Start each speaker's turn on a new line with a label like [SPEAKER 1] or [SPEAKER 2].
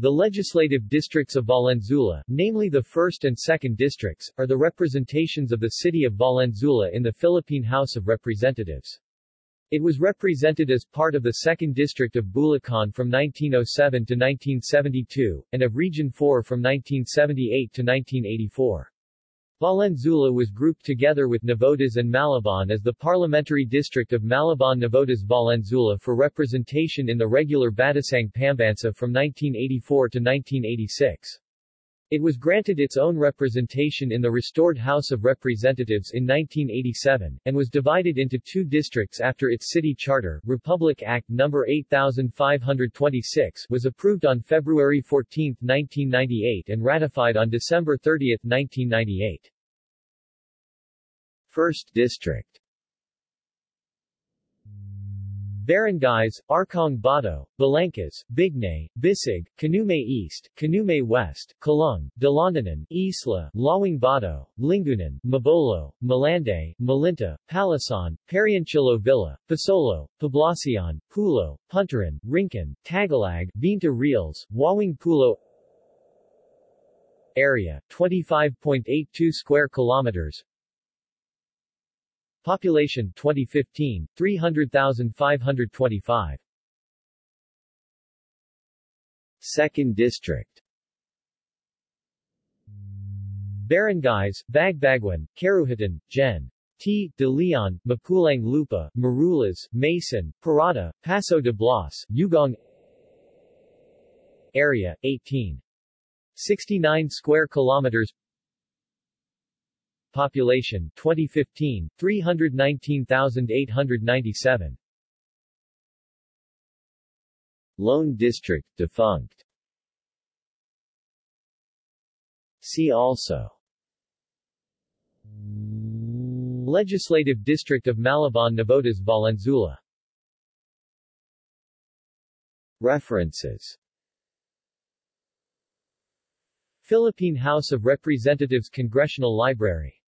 [SPEAKER 1] The legislative districts of Valenzuela, namely the 1st and 2nd districts, are the representations of the city of Valenzuela in the Philippine House of Representatives. It was represented as part of the 2nd District of Bulacan from 1907 to 1972, and of Region 4 from 1978 to 1984. Valenzuela was grouped together with Navotas and Malabon as the parliamentary district of Malabon-Navotas Valenzuela for representation in the regular Batasang Pambansa from 1984 to 1986. It was granted its own representation in the restored House of Representatives in 1987, and was divided into two districts after its city charter. Republic Act No. 8526 was approved on February 14, 1998 and ratified on December 30, 1998. First District Barangays, Arkong Bato, Balangkas, Bignay, Bisig, Canumay East, Canumay West, Coloong, Dalandanan, Isla, Lawang Bato, Lingunan, Mabolo, Malanday, Malinta, Palasan, Pariancillo Villa, Pasolo, Poblacion, Pulo, Punturin, Rincon, Tagalag, Veinte Reales, Wawang Pulo Area, 25.82 square kilometers Population 2015, 300,525. Second District Barangays, Bagbaguin, Karuhatan, Gen. T. De Leon, Mapulang Lupa, Marulas, Maysan, Parada, Paso de Blas, Ugong Area, 18. 69 square kilometers Population 2015 319,897 Lone District defunct. See also. Legislative District of Malabon Navotas Valenzuela. References. Philippine House of Representatives Congressional Library